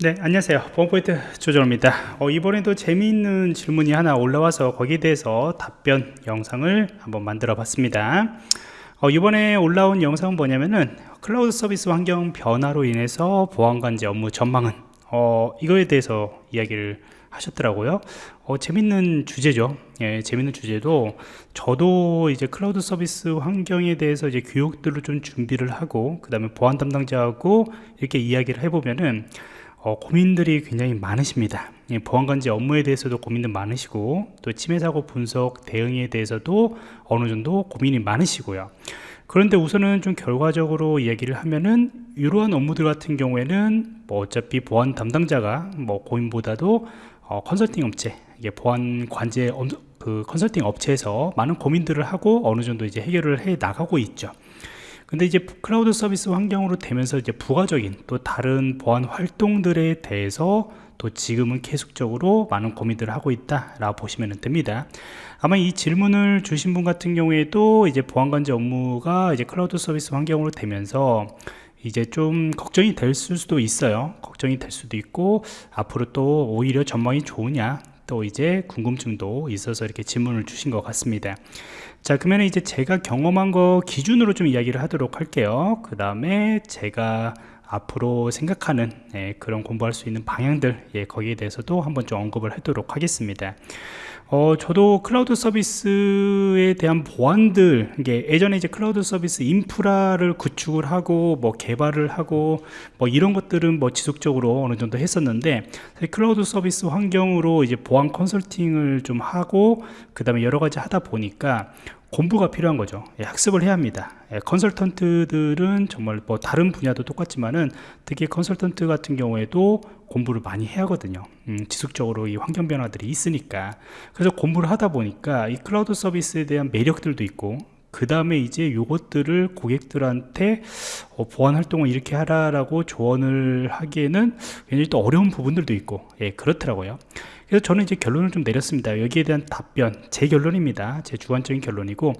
네 안녕하세요. 보안프로젝트 조정원입니다. 어, 이번에도 재미있는 질문이 하나 올라와서 거기에 대해서 답변 영상을 한번 만들어 봤습니다. 어, 이번에 올라온 영상은 뭐냐면은 클라우드 서비스 환경 변화로 인해서 보안관제 업무 전망은 어, 이거에 대해서 이야기를 하셨더라고요. 어, 재밌는 주제죠. 예, 재밌는 주제도 저도 이제 클라우드 서비스 환경에 대해서 이제 교육들을 좀 준비를 하고 그 다음에 보안 담당자하고 이렇게 이야기를 해보면은 어, 고민들이 굉장히 많으십니다. 예, 보안관제 업무에 대해서도 고민들 많으시고 또 침해사고 분석 대응에 대해서도 어느 정도 고민이 많으시고요. 그런데 우선은 좀 결과적으로 이야기를 하면은 이러한 업무들 같은 경우에는 뭐 어차피 보안 담당자가 뭐 고민보다도 어, 컨설팅 업체 이게 보안 관제 그 컨설팅 업체에서 많은 고민들을 하고 어느 정도 이제 해결을 해 나가고 있죠 근데 이제 클라우드 서비스 환경으로 되면서 이제 부가적인 또 다른 보안 활동들에 대해서 또 지금은 계속적으로 많은 고민들을 하고 있다 라고 보시면 됩니다. 아마 이 질문을 주신 분 같은 경우에도 이제 보안관제 업무가 이제 클라우드 서비스 환경으로 되면서 이제 좀 걱정이 될 수도 있어요. 걱정이 될 수도 있고 앞으로 또 오히려 전망이 좋으냐 또 이제 궁금증도 있어서 이렇게 질문을 주신 것 같습니다. 자 그러면 이제 제가 경험한 거 기준으로 좀 이야기를 하도록 할게요. 그 다음에 제가 앞으로 생각하는 예, 그런 공부할 수 있는 방향들 예, 거기에 대해서도 한번 좀 언급을 하도록 하겠습니다 어, 저도 클라우드 서비스에 대한 보안들, 이게 예전에 이제 클라우드 서비스 인프라를 구축을 하고, 뭐 개발을 하고, 뭐 이런 것들은 뭐 지속적으로 어느 정도 했었는데, 클라우드 서비스 환경으로 이제 보안 컨설팅을 좀 하고, 그 다음에 여러 가지 하다 보니까, 공부가 필요한 거죠. 예, 학습을 해야 합니다. 예, 컨설턴트들은 정말 뭐 다른 분야도 똑같지만은 특히 컨설턴트 같은 경우에도 공부를 많이 해야 하거든요. 음, 지속적으로 이 환경 변화들이 있으니까. 그래서 공부를 하다 보니까 이 클라우드 서비스에 대한 매력들도 있고 그 다음에 이제 요것들을 고객들한테 어, 보안 활동을 이렇게 하라라고 조언을 하기에는 굉장히 또 어려운 부분들도 있고 예, 그렇더라고요 그래서 저는 이제 결론을 좀 내렸습니다. 여기에 대한 답변 제 결론입니다. 제 주관적인 결론이고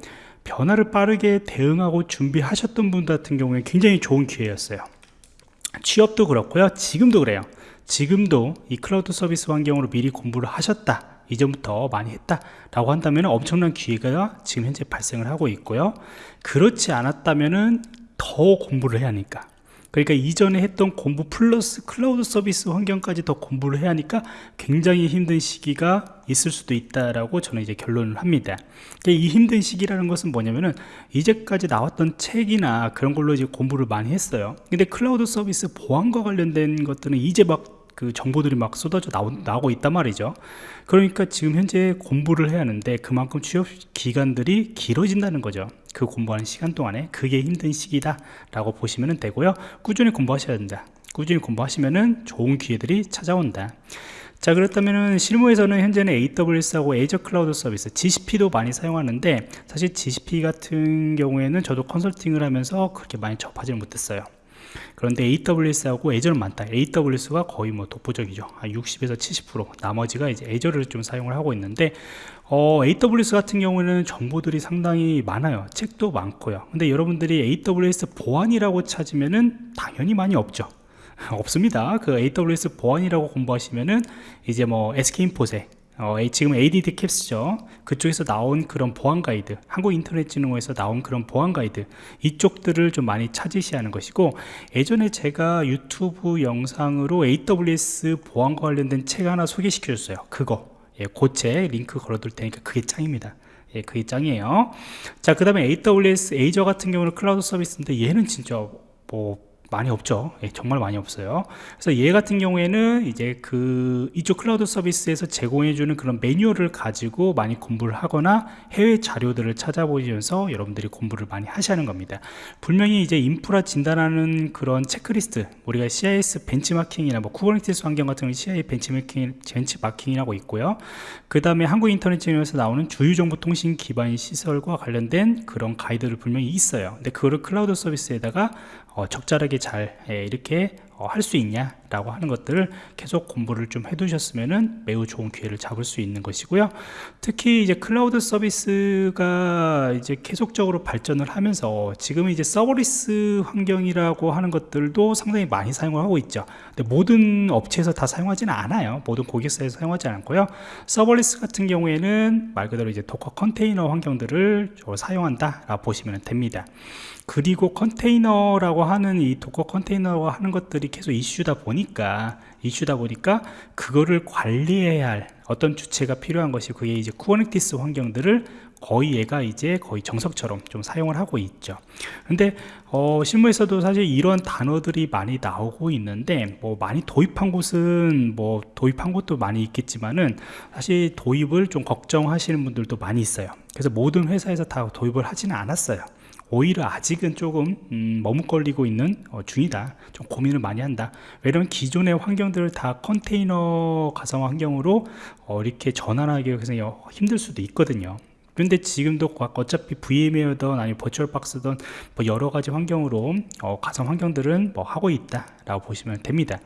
변화를 빠르게 대응하고 준비하셨던 분 같은 경우에 굉장히 좋은 기회였어요. 취업도 그렇고요. 지금도 그래요. 지금도 이 클라우드 서비스 환경으로 미리 공부를 하셨다 이전부터 많이 했다 라고 한다면 엄청난 기회가 지금 현재 발생을 하고 있고요. 그렇지 않았다면 더 공부를 해야 하니까 그러니까 이전에 했던 공부 플러스 클라우드 서비스 환경까지 더 공부를 해야 하니까 굉장히 힘든 시기가 있을 수도 있다라고 저는 이제 결론을 합니다. 그러니까 이 힘든 시기라는 것은 뭐냐면은 이제까지 나왔던 책이나 그런 걸로 이제 공부를 많이 했어요. 근데 클라우드 서비스 보안과 관련된 것들은 이제 막그 정보들이 막 쏟아져 나오, 나오고 있단 말이죠. 그러니까 지금 현재 공부를 해야 하는데 그만큼 취업 기간들이 길어진다는 거죠. 그 공부하는 시간 동안에 그게 힘든 시기다 라고 보시면 되고요. 꾸준히 공부하셔야 된다. 꾸준히 공부하시면 좋은 기회들이 찾아온다. 자 그렇다면 실무에서는 현재는 AWS하고 애저 클라우드 서비스 GCP도 많이 사용하는데 사실 GCP 같은 경우에는 저도 컨설팅을 하면서 그렇게 많이 접하지는 못했어요. 그런데 AWS하고 애저는 많다. AWS가 거의 뭐 독보적이죠. 60에서 70% 나머지가 이제 애저를 좀 사용을 하고 있는데 어, AWS 같은 경우는 정보들이 상당히 많아요. 책도 많고요. 근데 여러분들이 AWS 보안이라고 찾으면은 당연히 많이 없죠. 없습니다. 그 AWS 보안이라고 공부하시면은 이제 뭐 SK인포섹 어, 지금 ADT 캡스죠. 그쪽에서 나온 그런 보안 가이드 한국인터넷진흥원에서 나온 그런 보안 가이드 이쪽들을 좀 많이 찾으셔야 하는 것이고 예전에 제가 유튜브 영상으로 AWS 보안과 관련된 책 하나 소개시켜 줬어요. 그거 예, 교재 링크 걸어둘 테니까 그게 짱입니다. 예, 그게 짱이에요. 자 그 다음에 AWS Azure 같은 경우는 클라우드 서비스인데 얘는 진짜 뭐 많이 없죠. 예, 정말 많이 없어요. 그래서 얘 같은 경우에는 이제 그 이쪽 클라우드 서비스에서 제공해 주는 그런 매뉴얼을 가지고 많이 공부를 하거나 해외 자료들을 찾아보시면서 여러분들이 공부를 많이 하는 겁니다. 분명히 이제 인프라 진단하는 그런 체크리스트 우리가 CIS 벤치마킹이나 뭐 Kubernetes 환경 같은 경우 CIS 벤치마킹, 벤치마킹이라고 있고요. 그 다음에 한국 인터넷진흥에서 나오는 주요정보통신 기반 시설과 관련된 그런 가이드를 분명히 있어요. 근데 그거를 클라우드 서비스에다가 어, 적절하게 잘 예, 이렇게 어, 할 수 있냐 라고 하는 것들을 계속 공부를 좀 해두셨으면 매우 좋은 기회를 잡을 수 있는 것이고요. 특히 이제 클라우드 서비스가 이제 계속적으로 발전을 하면서 지금 이제 serverless 환경이라고 하는 것들도 상당히 많이 사용을 하고 있죠. 근데 모든 업체에서 다 사용하지는 않아요. 모든 고객사에서 사용하지 않고요. serverless 같은 경우에는 말 그대로 이제 Docker 컨테이너 환경들을 사용한다 라고 보시면 됩니다. 그리고 컨테이너라고 하는 이 Docker 컨테이너와 하는 것들이 계속 이슈다 보니까 이슈다 보니까 그거를 관리해야 할 어떤 주체가 필요한 것이 그게 이제 Kubernetes 환경들을 거의 얘가 이제 거의 정석처럼 좀 사용을 하고 있죠. 근데 어, 실무에서도 사실 이런 단어들이 많이 나오고 있는데 뭐 많이 도입한 곳은 뭐 도입한 곳도 많이 있겠지만은 사실 도입을 좀 걱정하시는 분들도 많이 있어요. 그래서 모든 회사에서 다 도입을 하지는 않았어요 오히려 아직은 조금 음, 머뭇거리고 있는 어, 중이다. 좀 고민을 많이 한다. 왜냐면 기존의 환경들을 다 컨테이너 가상 환경으로 어, 이렇게 전환하기 위해서 힘들 수도 있거든요. 근데 지금도 어차피 VMware든 아니면 VirtualBox든 뭐 여러 가지 환경으로 어, 가상 환경들은 뭐 하고 있다 라고 보시면 됩니다.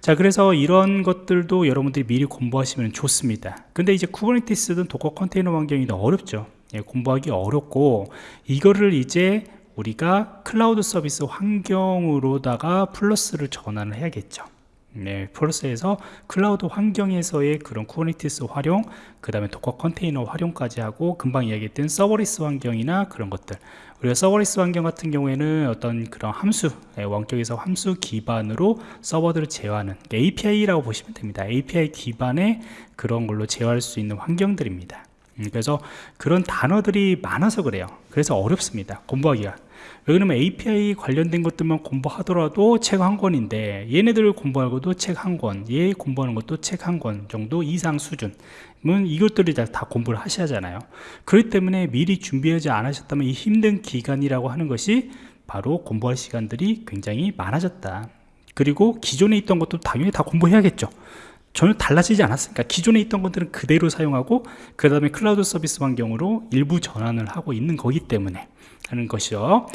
자 그래서 이런 것들도 여러분들이 미리 공부하시면 좋습니다. 근데 이제 Kubernetes든 Docker 컨테이너 환경이 더 어렵죠 예, 공부하기 어렵고 이거를 이제 우리가 클라우드 서비스 환경으로다가 플러스를 전환을 해야겠죠. 네, 플러스에서 클라우드 환경에서의 그런 Kubernetes 활용 그 다음에 Docker 컨테이너 활용까지 하고 금방 이야기했던 serverless 환경이나 그런 것들. 우리가 serverless 환경 같은 경우에는 어떤 그런 함수 네, 원격에서 함수 기반으로 서버들을 제어하는 API라고 보시면 됩니다. API 기반의 그런 걸로 제어할 수 있는 환경들입니다. 음, 그래서 그런 단어들이 많아서 그래요. 그래서 어렵습니다 공부하기가. 왜냐면 API 관련된 것들만 공부하더라도 책 한 권인데 얘네들을 공부하고도 책 한권얘 공부하는 것도 책 한 권 정도 이상 수준 이것들을 다, 다 공부를 하셔야 하잖아요. 그렇기 때문에 미리 준비하지 않으셨다면 이 힘든 기간이라고 하는 것이 바로 공부할 시간들이 굉장히 많아졌다. 그리고 기존에 있던 것도 당연히 다 공부해야겠죠 전혀 달라지지 않았으니까 기존에 있던 것들은 그대로 사용하고 그 다음에 클라우드 서비스 환경으로 일부 전환을 하고 있는 거기 때문에 하는 것이죠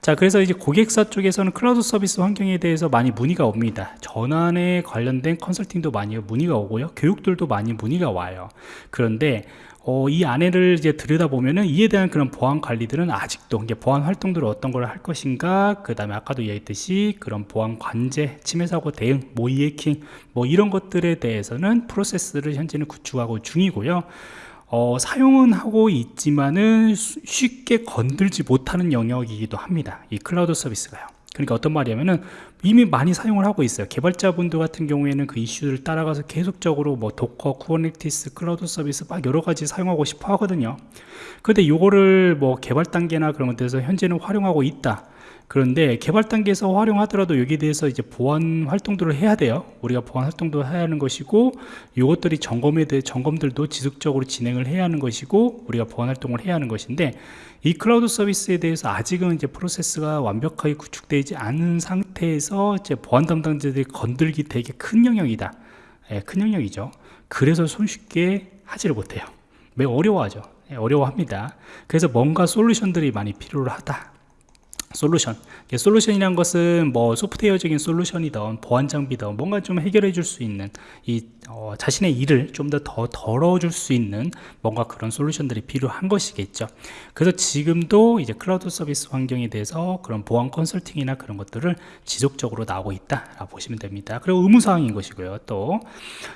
자 그래서 이제 고객사 쪽에서는 클라우드 서비스 환경에 대해서 많이 문의가 옵니다. 전환에 관련된 컨설팅도 많이 문의가 오고요. 교육들도 많이 문의가 와요. 그런데 어, 이 안에를 이제 들여다보면은 이에 대한 그런 보안 관리들은 아직도 이제 보안 활동들을 어떤 걸 할 것인가 그 다음에 아까도 얘기했듯이 그런 보안 관제 침해 사고 대응 모의 해킹 뭐 이런 것들에 대해서는 프로세스를 현재는 구축하고 중이고요 어, 사용은 하고 있지만은 쉽게 건들지 못하는 영역이기도 합니다. 이 클라우드 서비스가요. 그러니까 어떤 말이냐면은 이미 많이 사용을 하고 있어요. 개발자분들 같은 경우에는 그 이슈를 따라가서 계속적으로 뭐 Docker, Kubernetes, 클라우드 서비스 막 여러 가지 사용하고 싶어 하거든요. 근데 요거를 뭐 개발 단계나 그런 것들에서 현재는 활용하고 있다 그런데 개발 단계에서 활용하더라도 여기에 대해서 이제 보안 활동들을 해야 돼요. 우리가 보안 활동도 해야 하는 것이고 이것들이 점검에 대해 점검들도 지속적으로 진행을 해야 하는 것이고 우리가 보안 활동을 해야 하는 것인데 이 클라우드 서비스에 대해서 아직은 이제 프로세스가 완벽하게 구축되지 않은 상태에서 이제 보안 담당자들이 건들기 되게 큰 영역이다. 예, 큰 영역이죠. 그래서 손쉽게 하지를 못해요. 매우 어려워하죠. 예, 어려워합니다. 그래서 뭔가 솔루션들이 많이 필요하다 솔루션. 솔루션이란 것은 뭐 소프트웨어적인 솔루션이든 보안 장비든 뭔가 좀 해결해 줄 수 있는 이 어, 자신의 일을 좀 더 더 덜어 줄 수 있는 뭔가 그런 솔루션들이 필요한 것이겠죠. 그래서 지금도 이제 클라우드 서비스 환경에 대해서 그런 보안 컨설팅이나 그런 것들을 지속적으로 나오고 있다 라고 보시면 됩니다. 그리고 의무사항인 것이고요 또.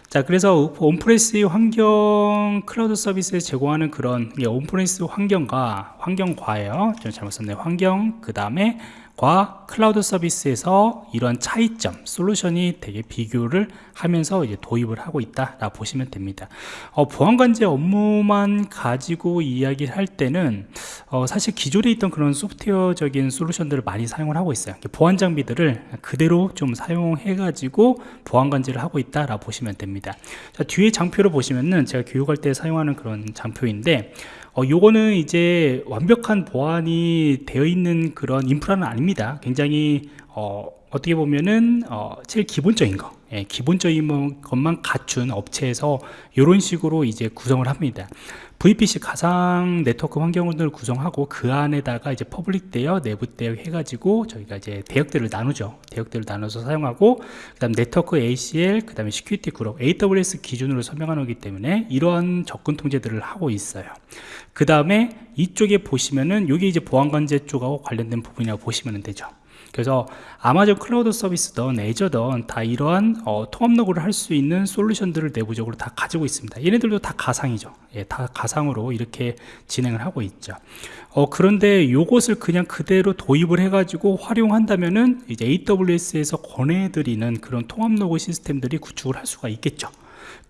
자 그래서 on-premise 환경 클라우드 서비스에 제공하는 그런 on-premise 환경과 환경과예요. 좀 잘못 썼네요 환경 그 다음에 과 클라우드 서비스에서 이런 차이점 솔루션이 되게 비교를 하면서 이제 도입을 하고 있다 라 보시면 됩니다. 어, 보안관제 업무만 가지고 이야기를 할 때는 어, 사실 기존에 있던 그런 소프트웨어적인 솔루션들을 많이 사용을 하고 있어요. 보안 장비들을 그대로 좀 사용해 가지고 보안관제를 하고 있다 라 보시면 됩니다. 자, 뒤에 장표를 보시면은 제가 교육할 때 사용하는 그런 장표인데 어, 요거는 이제 완벽한 보안이 되어 있는 그런 인프라는 아닙니다 굉장히 어, 어떻게 보면은 어, 제일 기본적인 거 예, 기본적인 것만 갖춘 업체에서 이런 식으로 이제 구성을 합니다 VPC 가상 네트워크 환경을 구성하고 그 안에다가 이제 public 대역, 내부 대역 해가지고 저희가 이제 대역들을 나누죠. 대역들을 나눠서 사용하고 그다음 네트워크 ACL, 그다음에 security group AWS 기준으로 설명하는 거기 때문에 이러한 접근 통제들을 하고 있어요. 그 다음에 이쪽에 보시면은 여기 이제 보안 관제 쪽하고 관련된 부분이라고 보시면 되죠. 그래서 아마존 클라우드 서비스든 Azure든 다 이러한 어, 통합 로그를 할 수 있는 솔루션들을 내부적으로 다 가지고 있습니다. 얘네들도 다 가상이죠. 예, 다 가상으로 이렇게 진행을 하고 있죠. 어, 그런데 이것을 그냥 그대로 도입을 해 가지고 활용한다면은 이제 AWS에서 권해드리는 그런 통합 로그 시스템들이 구축을 할 수가 있겠죠.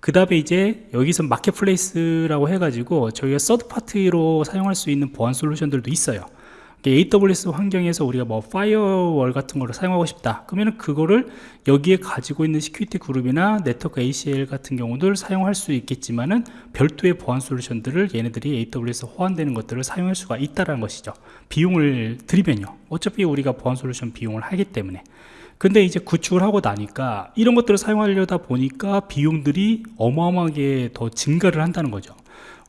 그 다음에 이제 여기서 marketplace라고 해가지고 저희가 서드파티로 사용할 수 있는 보안 솔루션들도 있어요 AWS 환경에서 우리가 뭐 firewall 같은 거를 사용하고 싶다. 그러면 그거를 여기에 가지고 있는 security group이나 네트워크 ACL 같은 경우들 사용할 수 있겠지만은 별도의 보안 솔루션들을 얘네들이 AWS 호환되는 것들을 사용할 수가 있다는 것이죠. 비용을 들이면요. 어차피 우리가 보안 솔루션 비용을 하기 때문에. 근데 이제 구축을 하고 나니까 이런 것들을 사용하려다 보니까 비용들이 어마어마하게 더 증가를 한다는 거죠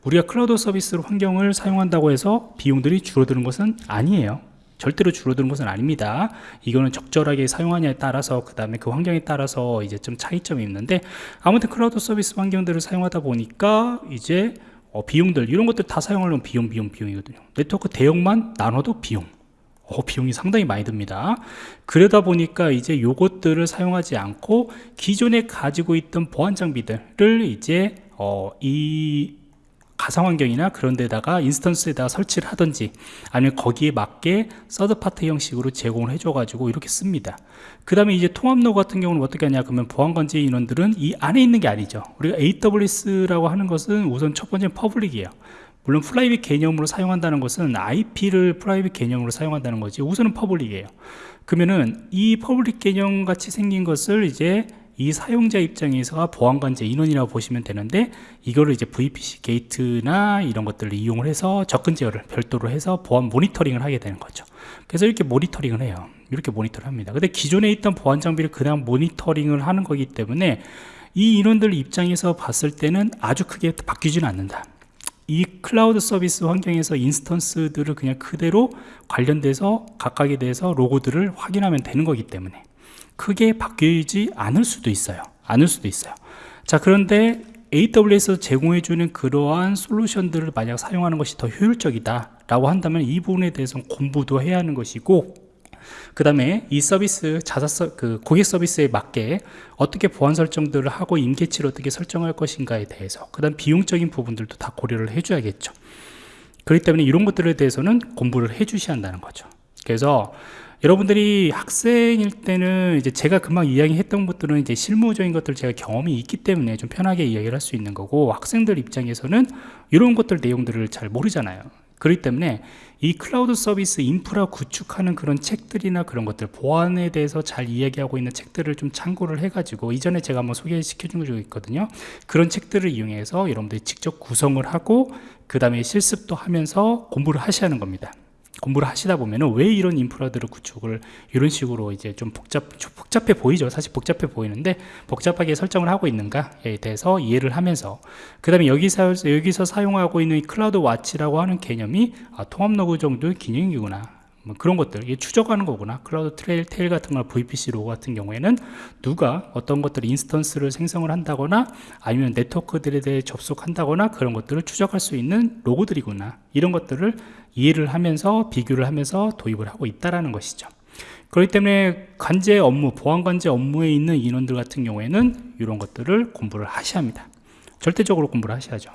우리가 클라우드 서비스 환경을 사용한다고 해서 비용들이 줄어드는 것은 아니에요. 절대로 줄어드는 것은 아닙니다. 이거는 적절하게 사용하냐에 따라서 그 다음에 그 환경에 따라서 이제 좀 차이점이 있는데 아무튼 클라우드 서비스 환경들을 사용하다 보니까 이제 어, 비용들 이런 것들 다 사용하려면 비용 비용 비용이거든요. 네트워크 대역만 나눠도 비용. 어, 비용이 상당히 많이 듭니다. 그러다 보니까 이제 요것들을 사용하지 않고 기존에 가지고 있던 보안 장비들을 이제 어, 이 가상 환경이나 그런 데다가 instance에다가 설치를 하든지 아니면 거기에 맞게 third party 형식으로 제공을 해줘 가지고 이렇게 씁니다. 그 다음에 이제 통합 로그 같은 경우는 어떻게 하냐 그러면 보안관제 인원들은 이 안에 있는 게 아니죠. 우리가 AWS라고 하는 것은 우선 첫 번째 public이에요. 물론 private 개념으로 사용한다는 것은 IP를 private 개념으로 사용한다는 거지 우선은 public이에요. 그러면은 이 public 개념 같이 생긴 것을 이제 이 사용자 입장에서 보안관제 인원이라고 보시면 되는데 이거를 이제 VPC gate나 이런 것들을 이용을 해서 접근 제어를 별도로 해서 보안 모니터링을 하게 되는 거죠. 그래서 이렇게 모니터링을 해요. 이렇게 모니터를 합니다. 근데 기존에 있던 보안 장비를 그냥 모니터링을 하는 거기 때문에 이 인원들 입장에서 봤을 때는 아주 크게 바뀌지는 않는다. 이 클라우드 서비스 환경에서 인스턴스들을 그냥 그대로 관련돼서 각각에 대해서 로고들을 확인하면 되는 거기 때문에 크게 바뀌지 않을 수도 있어요. 않을 수도 있어요. 자 그런데 AWS에서 제공해주는 그러한 솔루션들을 만약 사용하는 것이 더 효율적이다 라고 한다면 이 부분에 대해서는 공부도 해야 하는 것이고 그 다음에 이 서비스 자사 서, 그 고객 서비스에 맞게 어떻게 보안 설정들을 하고 임계치를 어떻게 설정할 것인가에 대해서 그 다음 비용적인 부분들도 다 고려를 해줘야겠죠. 그렇기 때문에 이런 것들에 대해서는 공부를 해 주셔야 한다는 거죠. 그래서 여러분들이 학생일 때는 이제 제가 금방 이야기했던 것들은 이제 실무적인 것들 제가 경험이 있기 때문에 좀 편하게 이야기를 할 수 있는 거고 학생들 입장에서는 이런 것들 내용들을 잘 모르잖아요. 그렇기 때문에 이 클라우드 서비스 인프라 구축하는 그런 책들이나 그런 것들 보안에 대해서 잘 이야기하고 있는 책들을 좀 참고를 해 가지고 이전에 제가 한번 소개시켜 준 적이 있거든요. 그런 책들을 이용해서 여러분들이 직접 구성을 하고 그 다음에 실습도 하면서 공부를 하셔야 하는 겁니다 공부를 하시다 보면은 왜 이런 인프라들을 구축을 이런 식으로 이제 좀 복잡 복잡해 보이죠? 사실 복잡해 보이는데 복잡하게 설정을 하고 있는가에 대해서 이해를 하면서 그 다음에 여기서 여기서 사용하고 있는 CloudWatch라고 하는 개념이 아, 통합 로그 정도의 기능이구나. 뭐 그런 것들 이게 추적하는 거구나. CloudTrail Trail 같은 거 VPC 로그 같은 경우에는 누가 어떤 것들 instance를 생성을 한다거나 아니면 네트워크들에 대해 접속한다거나 그런 것들을 추적할 수 있는 로그들이구나. 이런 것들을 이해를 하면서 비교를 하면서 도입을 하고 있다라는 것이죠 그렇기 때문에 관제 업무 보안 관제 업무에 있는 인원들 같은 경우에는 이런 것들을 공부를 하셔야 합니다 절대적으로 공부를 하셔야죠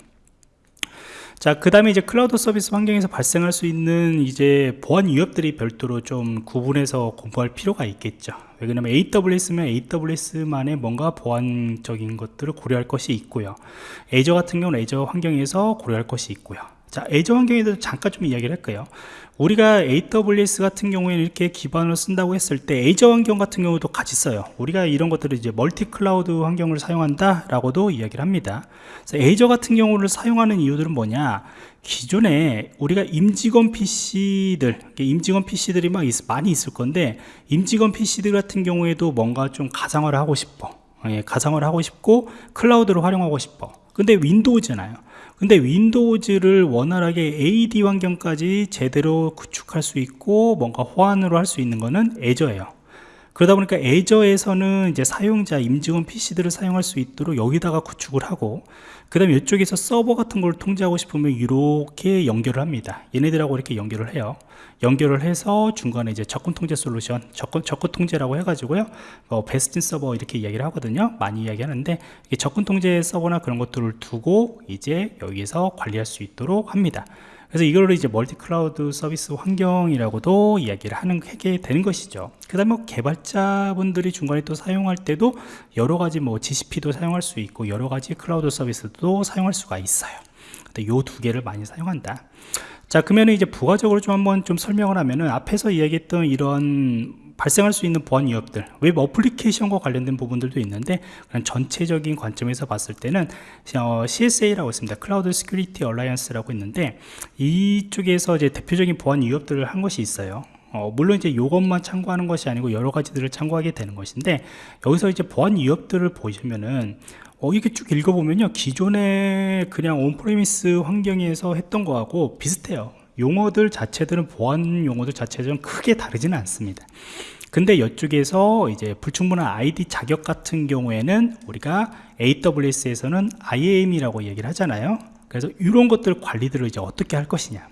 자, 그 다음에 이제 클라우드 서비스 환경에서 발생할 수 있는 이제 보안 위협들이 별도로 좀 구분해서 공부할 필요가 있겠죠. 왜냐하면 AWS면 AWS만의 뭔가 보안적인 것들을 고려할 것이 있고요. 애저 같은 경우는 애저 환경에서 고려할 것이 있고요. 자 Azure 환경에 대해서 잠깐 좀 이야기를 할까요. 우리가 AWS 같은 경우에는 이렇게 기반을 쓴다고 했을 때 Azure 환경 같은 경우도 같이 써요. 우리가 이런 것들을 이제 멀티 클라우드 환경을 사용한다 라고도 이야기를 합니다. 그래서 Azure 같은 경우를 사용하는 이유들은 뭐냐? 기존에 우리가 임직원 PC들 임직원 PC들이 막 있, 많이 있을 건데 임직원 PC들 같은 경우에도 뭔가 좀 가상화를 하고 싶어. 예, 가상화를 하고 싶고 클라우드를 활용하고 싶어. 근데 윈도우잖아요 근데 윈도우즈를 원활하게 AD 환경까지 제대로 구축할 수 있고 뭔가 호환으로 할 수 있는 거는 애저예요 그러다 보니까 애저에서는 이제 사용자 임직원 PC들을 사용할 수 있도록 여기다가 구축을 하고 그 다음에 이쪽에서 서버 같은 걸 통제하고 싶으면 이렇게 연결을 합니다. 얘네들하고 이렇게 연결을 해요. 연결을 해서 중간에 이제 접근 통제 솔루션 접근, 접근 통제라고 해가지고요. 어, bastion 서버 이렇게 이야기를 하거든요. 많이 이야기하는데 접근 통제 서버나 그런 것들을 두고 이제 여기에서 관리할 수 있도록 합니다 그래서 이걸 이제 멀티 클라우드 서비스 환경이라고도 이야기를 하는 게 되는 것이죠. 그 다음에 뭐 개발자분들이 중간에 또 사용할 때도 여러 가지 뭐 GCP도 사용할 수 있고 여러 가지 클라우드 서비스도 사용할 수가 있어요. 근데 요 두 개를 많이 사용한다. 자 그러면 이제 부가적으로 좀 한번 좀 설명을 하면은 앞에서 이야기했던 이런 발생할 수 있는 보안 위협들 웹 어플리케이션과 관련된 부분들도 있는데 그런 전체적인 관점에서 봤을 때는 어, CSA라고 있습니다. Cloud Security Alliance라고 있는데 이쪽에서 이제 대표적인 보안 위협들을 한 것이 있어요. 어, 물론 이제 이것만 참고하는 것이 아니고 여러 가지들을 참고하게 되는 것인데 여기서 이제 보안 위협들을 보시면은 어, 이렇게 쭉 읽어보면요. 기존에 그냥 on-premise 환경에서 했던 거하고 비슷해요 용어들 자체들은 보안 용어들 자체들은 크게 다르지는 않습니다. 근데 이쪽에서 이제 불충분한 ID 자격 같은 경우에는 우리가 AWS에서는 IAM이라고 얘기를 하잖아요. 그래서 이런 것들 관리들을 이제 어떻게 할 것이냐.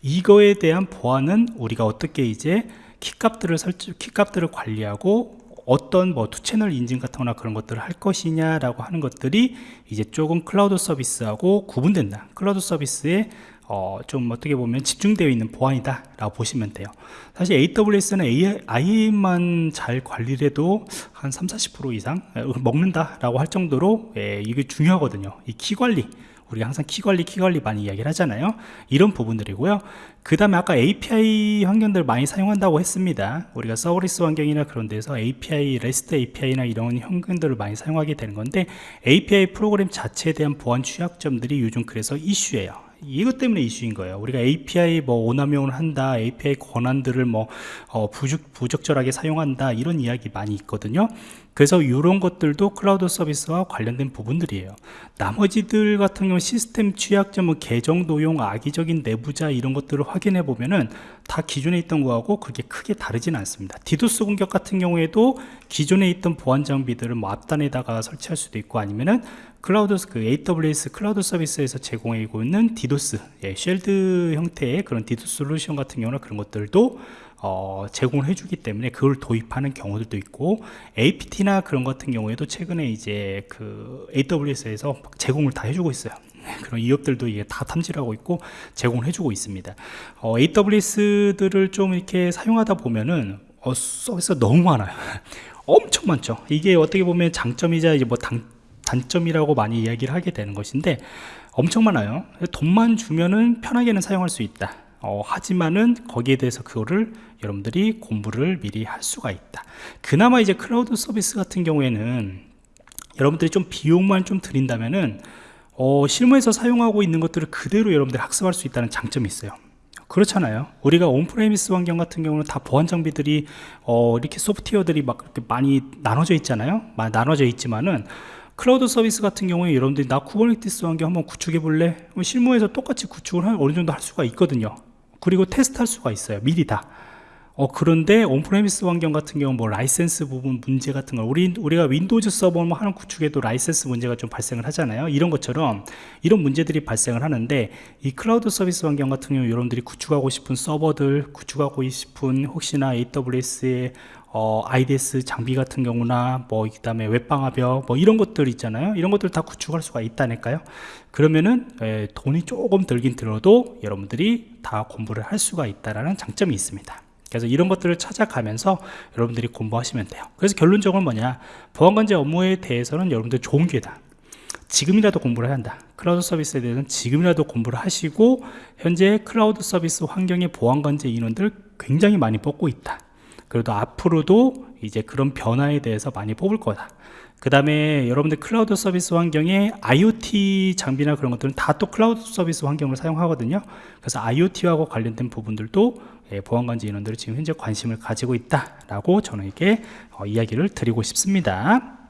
이거에 대한 보안은 우리가 어떻게 이제 키값들을 설정 키값들을 관리하고 어떤 뭐 two channel 인증 같은 거나 그런 것들을 할 것이냐라고 하는 것들이 이제 조금 클라우드 서비스하고 구분된다. 클라우드 서비스에 어, 좀 어떻게 보면 집중되어 있는 보안이다 라고 보시면 돼요. 사실 AWS는 IAM만 잘 관리를 해도 한 3, 40% 이상 먹는다 라고 할 정도로 예, 이게 중요하거든요. 이 키 관리 우리가 항상 키 관리 키 관리 많이 이야기를 하잖아요. 이런 부분들이고요. 그 다음에 아까 API 환경들 많이 사용한다고 했습니다. 우리가 서비스 환경이나 그런 데서 API, REST API나 이런 환경들을 많이 사용하게 되는 건데 API 프로그램 자체에 대한 보안 취약점들이 요즘 그래서 이슈예요 이것 때문에 이슈인 거예요. 우리가 API 뭐 오남용을 한다, API 권한들을 뭐 어, 부적, 부적절하게 사용한다 이런 이야기 많이 있거든요. 그래서 이런 것들도 클라우드 서비스와 관련된 부분들이에요. 나머지들 같은 경우 시스템 취약점은 계정 도용, 악의적인 내부자 이런 것들을 확인해 보면은 다 기존에 있던 거하고 그렇게 크게 다르지는 않습니다. 디도스 공격 같은 경우에도 기존에 있던 보안 장비들을 뭐 앞단에다가 설치할 수도 있고 아니면은 클라우드 그 AWS 클라우드 서비스에서 제공하고 있는 디도스 예, Shield 형태의 그런 디도스 솔루션 같은 경우는 그런 것들도 어, 제공을 해주기 때문에 그걸 도입하는 경우들도 있고 APT나 그런 같은 경우에도 최근에 이제 그 AWS에서 제공을 다 해주고 있어요. 네, 그런 위협들도 이게 다 탐지하고 있고 제공을 해주고 있습니다. 어, AWS들을 좀 이렇게 사용하다 보면은 어, 서비스가 너무 많아요. 엄청 많죠. 이게 어떻게 보면 장점이자 이제 뭐 당, 단점이라고 많이 이야기를 하게 되는 것인데 엄청 많아요 돈만 주면은 편하게는 사용할 수 있다 어, 하지만은 거기에 대해서 그거를 여러분들이 공부를 미리 할 수가 있다. 그나마 이제 클라우드 서비스 같은 경우에는 여러분들이 좀 비용만 좀 들인다면은 어, 실무에서 사용하고 있는 것들을 그대로 여러분들이 학습할 수 있다는 장점이 있어요. 그렇잖아요. 우리가 on-premise 환경 같은 경우는 다 보안 장비들이 어, 이렇게 소프트웨어들이 막 이렇게 많이 나눠져 있잖아요. 많이 나눠져 있지만은 클라우드 서비스 같은 경우에 여러분들이 나 Kubernetes 환경 한번 구축해 볼래? 실무에서 똑같이 구축을 어느 정도 할 수가 있거든요 그리고 테스트 할 수가 있어요. 미리 다. 어, 그런데 on-premise 환경 같은 경우 뭐 라이센스 부분 문제 같은 거 우리 우리가 Windows 서버 뭐 하는 구축에도 라이센스 문제가 좀 발생을 하잖아요. 이런 것처럼 이런 문제들이 발생을 하는데 이 클라우드 서비스 환경 같은 경우 여러분들이 구축하고 싶은 서버들 구축하고 싶은 혹시나 AWS의 어, IDS 장비 같은 경우나 뭐 그다음에 웹방화벽 뭐 이런 것들 있잖아요. 이런 것들 다 구축할 수가 있다니까요. 그러면은 에, 돈이 조금 들긴 들어도 여러분들이 다 공부를 할 수가 있다라는 장점이 있습니다. 그래서 이런 것들을 찾아가면서 여러분들이 공부하시면 돼요. 그래서 결론적으로 뭐냐? 보안관제 업무에 대해서는 여러분들 좋은 기회다. 지금이라도 공부를 해야 한다. 클라우드 서비스에 대해서는 지금이라도 공부를 하시고 현재 클라우드 서비스 환경의 보안관제 인원들 굉장히 많이 뽑고 있다 그래도 앞으로도 이제 그런 변화에 대해서 많이 뽑을 거다. 그 다음에 여러분들 클라우드 서비스 환경에 IoT 장비나 그런 것들은 다 또 클라우드 서비스 환경을 사용하거든요. 그래서 IoT하고 관련된 부분들도 예, 보안관제 인원들이 지금 현재 관심을 가지고 있다라고 저는 이게 어, 이야기를 드리고 싶습니다